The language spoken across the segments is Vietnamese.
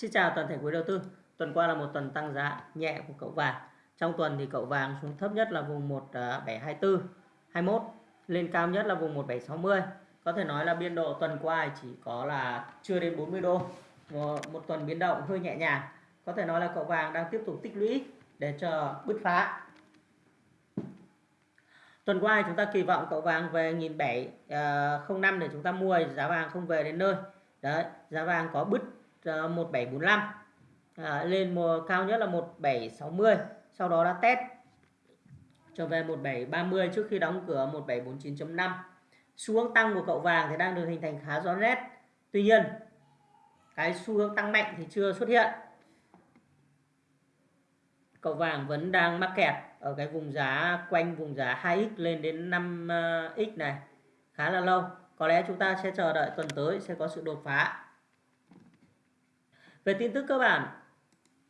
Xin chào toàn thể quý đầu tư. Tuần qua là một tuần tăng giá nhẹ của cậu vàng. Trong tuần thì cậu vàng xuống thấp nhất là vùng 1724, 21, à, lên cao nhất là vùng 1760. Có thể nói là biên độ tuần qua chỉ có là chưa đến 40 đô. Một, một tuần biến động hơi nhẹ nhàng. Có thể nói là cậu vàng đang tiếp tục tích lũy để chờ bứt phá. Tuần qua chúng ta kỳ vọng cậu vàng về 1705 à, để chúng ta mua giá vàng không về đến nơi. Đấy, giá vàng có bứt 1745 à, lên mùa cao nhất là 1760 sau đó đã test trở về 1730 trước khi đóng cửa 1749.5 xu hướng tăng của cậu vàng thì đang được hình thành khá rõ nét. Tuy nhiên cái xu hướng tăng mạnh thì chưa xuất hiện. Cậu vàng vẫn đang mắc kẹt ở cái vùng giá quanh vùng giá 2x lên đến 5x à, này khá là lâu. Có lẽ chúng ta sẽ chờ đợi tuần tới sẽ có sự đột phá về tin tức cơ bản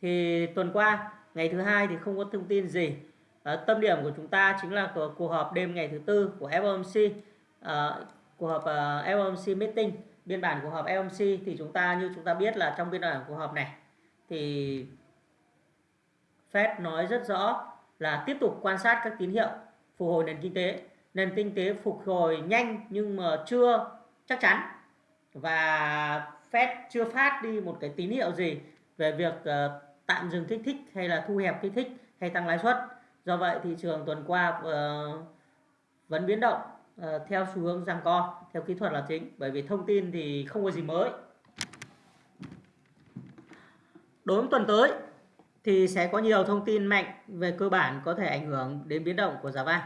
thì tuần qua ngày thứ hai thì không có thông tin gì. À, tâm điểm của chúng ta chính là cuộc họp đêm ngày thứ tư của FOMC à, ờ, cuộc họp ờ, uh, FOMC meeting biên bản cuộc họp FOMC thì chúng ta như chúng ta biết là trong biên bản cuộc họp này thì Fed nói rất rõ là tiếp tục quan sát các tín hiệu phục hồi nền kinh tế. Nền kinh tế phục hồi nhanh nhưng mà chưa chắc chắn. Và Fed chưa phát đi một cái tín hiệu gì về việc uh, tạm dừng kích thích hay là thu hẹp kích thích hay tăng lãi suất. Do vậy thị trường tuần qua uh, vẫn biến động uh, theo xu hướng giằng co, theo kỹ thuật là chính. Bởi vì thông tin thì không có gì mới. Đối với tuần tới thì sẽ có nhiều thông tin mạnh về cơ bản có thể ảnh hưởng đến biến động của giá vàng.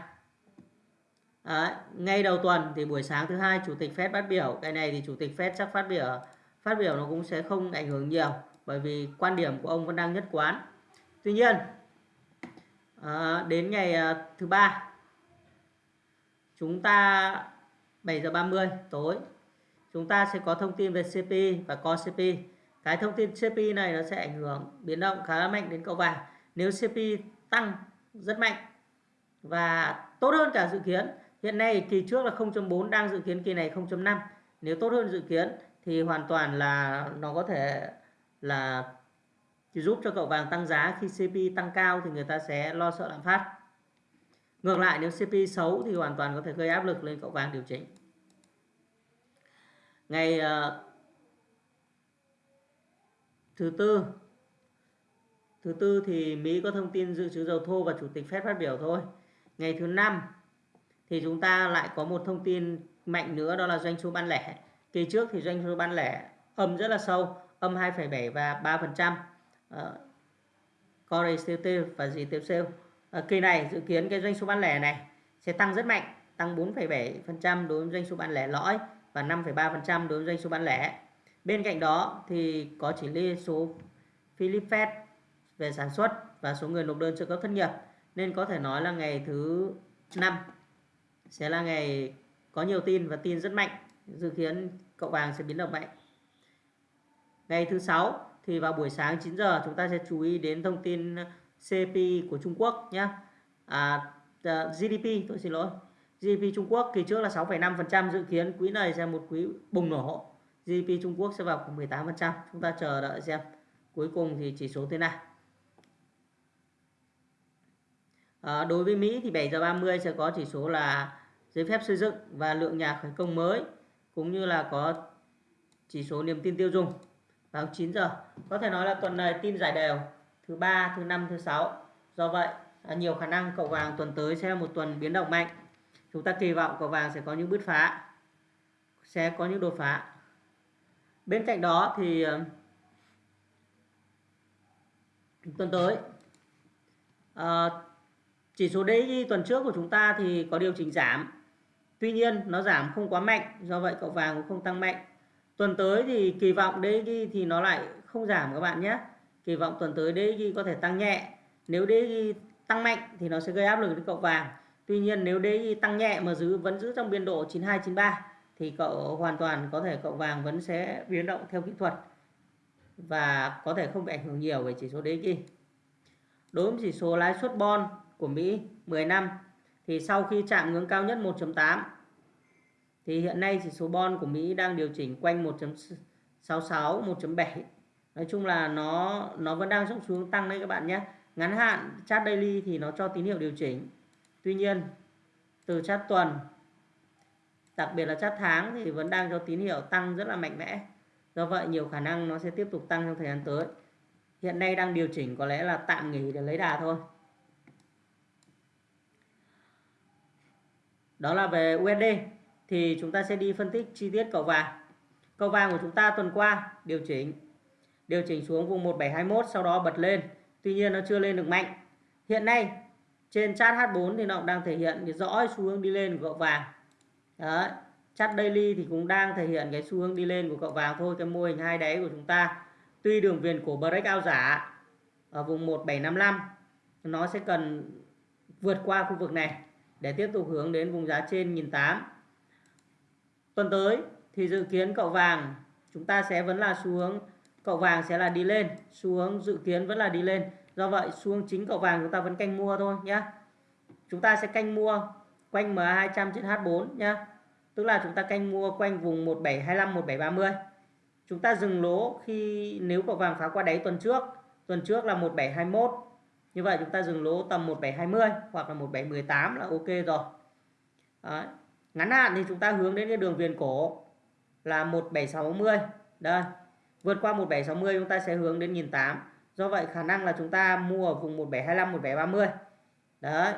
À, ngay đầu tuần thì buổi sáng thứ hai chủ tịch Fed phát biểu cái này thì chủ tịch Fed chắc phát biểu phát biểu nó cũng sẽ không ảnh hưởng nhiều bởi vì quan điểm của ông vẫn đang nhất quán. Tuy nhiên à, đến ngày à, thứ ba chúng ta 7 giờ 30 tối chúng ta sẽ có thông tin về CPI và co CPI cái thông tin CPI này nó sẽ ảnh hưởng biến động khá là mạnh đến cậu vàng nếu CPI tăng rất mạnh và tốt hơn cả dự kiến hiện nay kỳ trước là 0.4 đang dự kiến kỳ này 0.5 nếu tốt hơn dự kiến thì hoàn toàn là nó có thể là giúp cho cậu vàng tăng giá khi CPI tăng cao thì người ta sẽ lo sợ lạm phát. Ngược lại nếu CPI xấu thì hoàn toàn có thể gây áp lực lên cậu vàng điều chỉnh. Ngày uh, thứ tư thứ tư thì Mỹ có thông tin dự trữ dầu thô và chủ tịch Fed phát biểu thôi. Ngày thứ năm thì chúng ta lại có một thông tin mạnh nữa đó là doanh số bán lẻ. Kỳ trước thì doanh số bán lẻ âm rất là sâu, âm 2,7 và 3%. Uh, Core sale và gì tiếp sale. Uh, kỳ này dự kiến cái doanh số bán lẻ này sẽ tăng rất mạnh, tăng 4,7% đối với doanh số bán lẻ lõi và 5,3% đối với doanh số bán lẻ. Bên cạnh đó thì có chỉ lý số Philippines về sản xuất và số người nộp đơn trợ cấp thất nghiệp nên có thể nói là ngày thứ năm sẽ là ngày có nhiều tin và tin rất mạnh dự kiến cậu vàng sẽ biến động mạnh. Ngày thứ sáu thì vào buổi sáng 9 giờ chúng ta sẽ chú ý đến thông tin CPI của Trung Quốc nhé à, à GDP tôi xin lỗi. GDP Trung Quốc kỳ trước là 6,5% dự kiến quý này sẽ một quý bùng nổ. GDP Trung Quốc sẽ vào khoảng 18% chúng ta chờ đợi xem. Cuối cùng thì chỉ số thế nào. À, đối với Mỹ thì 7 giờ 30 sẽ có chỉ số là giấy phép xây dựng và lượng nhà khởi công mới cũng như là có chỉ số niềm tin tiêu dùng vào 9 giờ. Có thể nói là tuần này tin giải đều thứ ba, thứ năm, thứ sáu. Do vậy, nhiều khả năng cậu vàng tuần tới sẽ là một tuần biến động mạnh. Chúng ta kỳ vọng cậu vàng sẽ có những bứt phá, sẽ có những đột phá. Bên cạnh đó thì ờ, tuần tới à, chỉ số DXY tuần trước của chúng ta thì có điều chỉnh giảm Tuy nhiên nó giảm không quá mạnh, do vậy cậu vàng cũng không tăng mạnh. Tuần tới thì kỳ vọng DXY thì nó lại không giảm các bạn nhé. Kỳ vọng tuần tới DXY có thể tăng nhẹ. Nếu DXY tăng mạnh thì nó sẽ gây áp lực đến cậu vàng. Tuy nhiên nếu DXY tăng nhẹ mà giữ vẫn giữ trong biên độ 9293 thì cậu hoàn toàn có thể cậu vàng vẫn sẽ biến động theo kỹ thuật và có thể không bị ảnh hưởng nhiều về chỉ số DXY. Đối với chỉ số lãi suất bond của Mỹ 10 năm thì sau khi chạm ngưỡng cao nhất 1.8 thì hiện nay chỉ số bon của Mỹ đang điều chỉnh quanh 1.66 1.7 nói chung là nó nó vẫn đang trong xuống tăng đấy các bạn nhé. Ngắn hạn, chart daily thì nó cho tín hiệu điều chỉnh. Tuy nhiên, từ chart tuần, đặc biệt là chart tháng thì vẫn đang cho tín hiệu tăng rất là mạnh mẽ. Do vậy, nhiều khả năng nó sẽ tiếp tục tăng trong thời gian tới. Hiện nay đang điều chỉnh có lẽ là tạm nghỉ để lấy đà thôi. Đó là về USD thì chúng ta sẽ đi phân tích chi tiết cầu vàng. Cầu vàng của chúng ta tuần qua điều chỉnh điều chỉnh xuống vùng 1721 sau đó bật lên. Tuy nhiên nó chưa lên được mạnh. Hiện nay, trên chart H4 thì nó cũng đang thể hiện rõ xu hướng đi lên của cậu vàng. Đấy. chart daily thì cũng đang thể hiện cái xu hướng đi lên của cậu vàng thôi, cái mô hình hai đáy của chúng ta. Tuy đường viền của breakout giả ở vùng 1755 nó sẽ cần vượt qua khu vực này để tiếp tục hướng đến vùng giá trên 1008 tuần tới thì dự kiến cậu vàng chúng ta sẽ vẫn là xu hướng cậu vàng sẽ là đi lên xu hướng dự kiến vẫn là đi lên. Do vậy xu hướng chính cậu vàng chúng ta vẫn canh mua thôi nhé chúng ta sẽ canh mua quanh MA200 trên H4 nhé tức là chúng ta canh mua quanh vùng 1725 1730 chúng ta dừng lỗ khi, nếu cậu vàng phá qua đáy tuần trước tuần trước là 1721 như vậy chúng ta dừng lỗ tầm 1720 hoặc là 1718 là ok rồi. Đấy. ngắn hạn thì chúng ta hướng đến cái đường viền cổ là 1760 đây. Vượt qua 1760 chúng ta sẽ hướng đến 1008 do vậy khả năng là chúng ta mua ở vùng 1725 1730 đấy.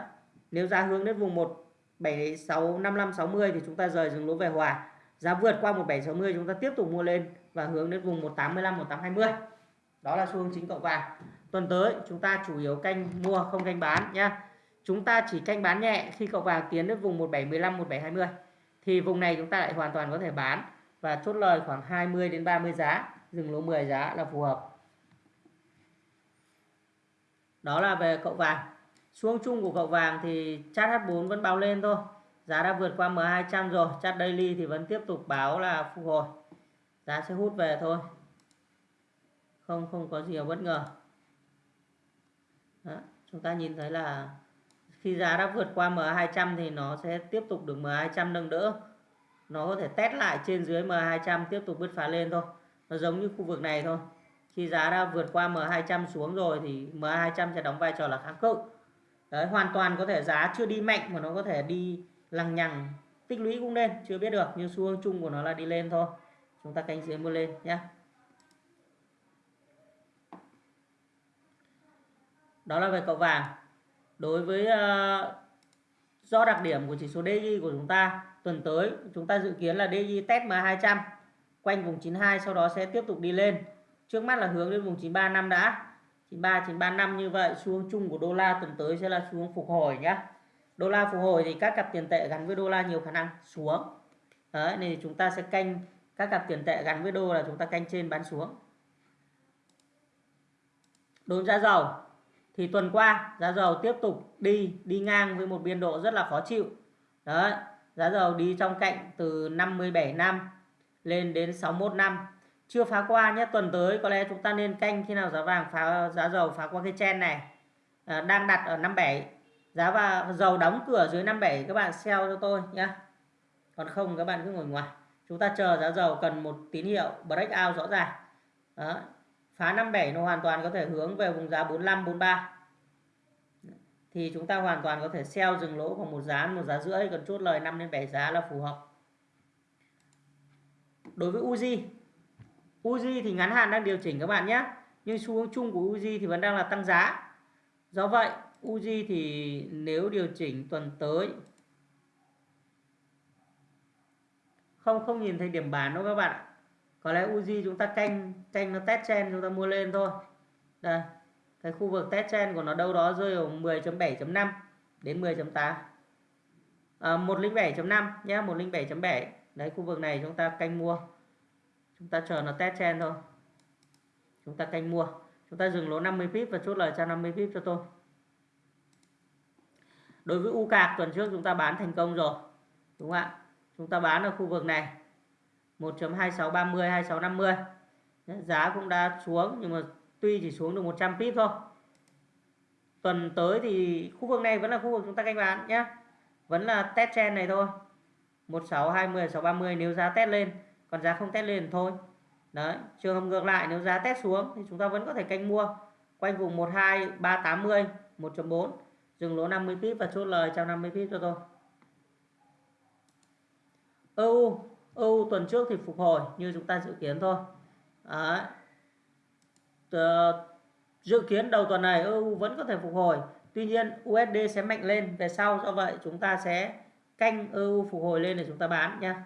Nếu giá hướng đến vùng 17655 60 thì chúng ta rời dừng lỗ về hòa giá vượt qua 1760 chúng ta tiếp tục mua lên và hướng đến vùng 185 1820 đó là xu hướng chính cậu vàng tuần tới, chúng ta chủ yếu canh mua, không canh bán nhá. Chúng ta chỉ canh bán nhẹ khi cậu vàng tiến đến vùng 1715 1720 thì vùng này chúng ta lại hoàn toàn có thể bán và chốt lời khoảng 20 đến 30 giá, dừng lỗ 10 giá là phù hợp. Đó là về cậu vàng. Xuống chung của cậu vàng thì chart H4 vẫn báo lên thôi. Giá đã vượt qua M200 rồi chart daily thì vẫn tiếp tục báo là phục hồi. Giá sẽ hút về thôi. Không không có gì bất ngờ. Đó, chúng ta nhìn thấy là khi giá đã vượt qua M200 thì nó sẽ tiếp tục được M200 nâng đỡ. Nó có thể test lại trên dưới M200 tiếp tục bứt phá lên thôi. Nó giống như khu vực này thôi. Khi giá đã vượt qua M200 xuống rồi thì M200 sẽ đóng vai trò là kháng cự. Đấy hoàn toàn có thể giá chưa đi mạnh mà nó có thể đi lằng nhằng tích lũy cũng lên. Chưa biết được nhưng xu hướng chung của nó là đi lên thôi. Chúng ta canh dưới mua lên nhé đó là về cậu vàng. Đối với ờ, uh, do đặc điểm của chỉ số DXY của chúng ta tuần tới chúng ta dự kiến là DXY test M200 quanh vùng 92 sau đó sẽ tiếp tục đi lên. Trước mắt là hướng đến vùng 935 đã. 93 935 như vậy xu hướng chung của đô la tuần tới sẽ là xu hướng phục hồi nhé đô la phục hồi thì các cặp tiền tệ gắn với đô la nhiều khả năng xuống. Đấy nên chúng ta sẽ canh các cặp tiền tệ gắn với đô là chúng ta canh trên bán xuống. Đồn giá dầu thì tuần qua giá dầu tiếp tục đi đi ngang với một biên độ rất là khó chịu. Đấy giá dầu đi trong cạnh từ 57 năm lên đến 61 năm. Chưa phá qua nhé tuần tới có lẽ chúng ta nên canh khi nào giá vàng phá giá dầu phá qua cái chen này. À, đang đặt ở 57 giá và dầu đóng cửa dưới 57 các bạn sell cho tôi nhé. Còn không các bạn cứ ngồi ngoài. Chúng ta chờ giá dầu cần một tín hiệu breakout rõ ràng. Đó phá 57 nó hoàn toàn có thể hướng về vùng giá 45 43 thì chúng ta hoàn toàn có thể sell dừng lỗ khoảng một giá một giá rưỡi còn chốt lời 5 đến 7 giá là phù hợp. Đối với Uzi Uzi thì ngắn hạn đang điều chỉnh các bạn nhé. Nhưng xu hướng chung của Uzi thì vẫn đang là tăng giá. Do vậy, Uzi thì nếu điều chỉnh tuần tới, không không nhìn thấy điểm bán đâu các bạn có lẽ Uzi chúng ta canh canh nó test trên chúng ta mua lên thôi. Đây cái khu vực test trend của nó đâu đó rơi vào 10.7.5 đến 10.8 à, 107.5 nhé 107.7 đấy khu vực này chúng ta canh mua. Chúng ta chờ nó test trend thôi. Chúng ta canh mua. Chúng ta dừng lỗ 50 pip và chốt lời cho 50 pip cho tôi. Đối với u cạc tuần trước chúng ta bán thành công rồi đúng không ạ? Chúng ta bán ở khu vực này 1.2630 2650 giá cũng đã xuống nhưng mà tuy chỉ xuống được 100 pip thôi. Tuần tới thì khu vực này vẫn là khu vực chúng ta canh bán nhé vẫn là test trend này thôi. 1620 630 nếu giá test lên. Còn giá không test lên thôi. Đấy, trường hợp ngược lại nếu giá test xuống thì chúng ta vẫn có thể canh mua. Quanh vùng 12380 1.4 dừng lỗ 50 pip và chốt lời 150 pip cho tôi. EU EU tuần trước thì phục hồi như chúng ta dự kiến thôi. Đấy dự kiến đầu tuần này EU vẫn có thể phục hồi. Tuy nhiên USD sẽ mạnh lên. Về sau do vậy chúng ta sẽ canh EU phục hồi lên để chúng ta bán nha.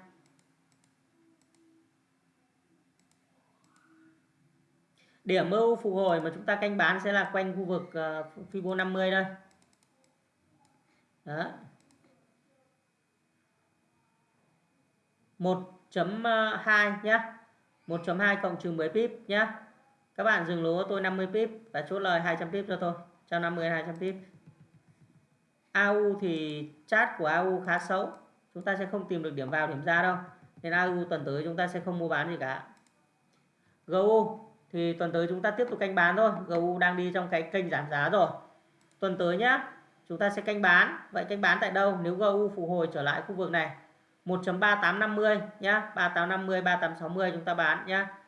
Điểm EU phục hồi mà chúng ta canh bán sẽ là quanh khu vực uh, Fibo 50 đây đó. 1.2 nhé 1.2 cộng trừ 10 pip nhé các bạn dừng lỗ, tôi 50 pip và chốt lời 200 pip cho tôi 150 200 pip. AU thì chart của AU khá xấu. Chúng ta sẽ không tìm được điểm vào, điểm ra đâu. Nên AU tuần tới chúng ta sẽ không mua bán gì cả. GU thì tuần tới chúng ta tiếp tục canh bán thôi. GU đang đi trong cái kênh giảm giá rồi. Tuần tới nhá, chúng ta sẽ canh bán. Vậy canh bán tại đâu? Nếu GU phục hồi trở lại khu vực này 1.3850 nhá 3850 3860 chúng ta bán nhá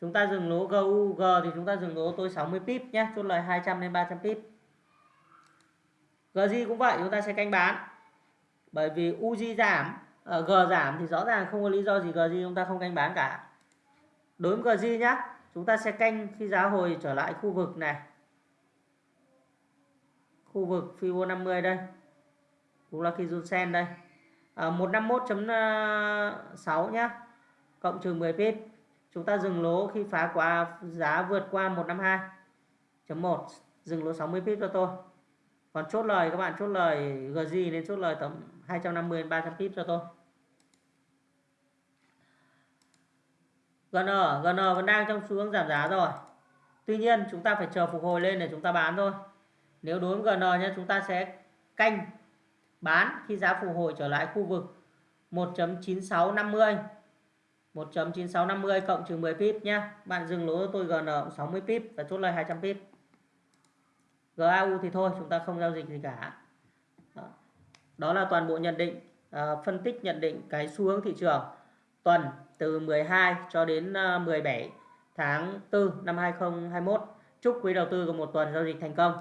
chúng ta dừng lỗ GUG thì chúng ta dừng lỗ tôi 60 pip nhé chốt lời 200 đến 300 pip. GJ cũng vậy chúng ta sẽ canh bán. Bởi vì UJ giảm ở G giảm thì rõ ràng không có lý do gì GJ chúng ta không canh bán cả. Đối với GJ nhá chúng ta sẽ canh khi giá hồi trở lại khu vực này. Khu vực Fibo 50 đây cũng là khi sen đây. Ờ, à, 151.6 ờ, nhá cộng trừ 10 pip chúng ta dừng lỗ khi phá qua giá vượt qua 152.1 dừng lỗ 60 pip cho tôi. Còn chốt lời, các bạn chốt lời GG nên chốt lời tầm 250 đến 300 pip cho tôi. GN GN vẫn đang trong xu hướng giảm giá rồi. Tuy nhiên, chúng ta phải chờ phục hồi lên để chúng ta bán thôi. Nếu đối với GN nhé, chúng ta sẽ canh bán khi giá phục hồi trở lại khu vực 1.9650 1.9650 cộng trừ 10 pip nhé bạn dừng lỗ tôi GN 60 pip và chốt lời 200 pip. GAU thì thôi chúng ta không giao dịch gì cả. Đó, là toàn bộ nhận định ờ, phân tích nhận định cái xu hướng thị trường. Tuần từ 12 cho đến ờ, 17 tháng 4 năm 2021 chúc quý đầu tư có một tuần giao dịch thành công.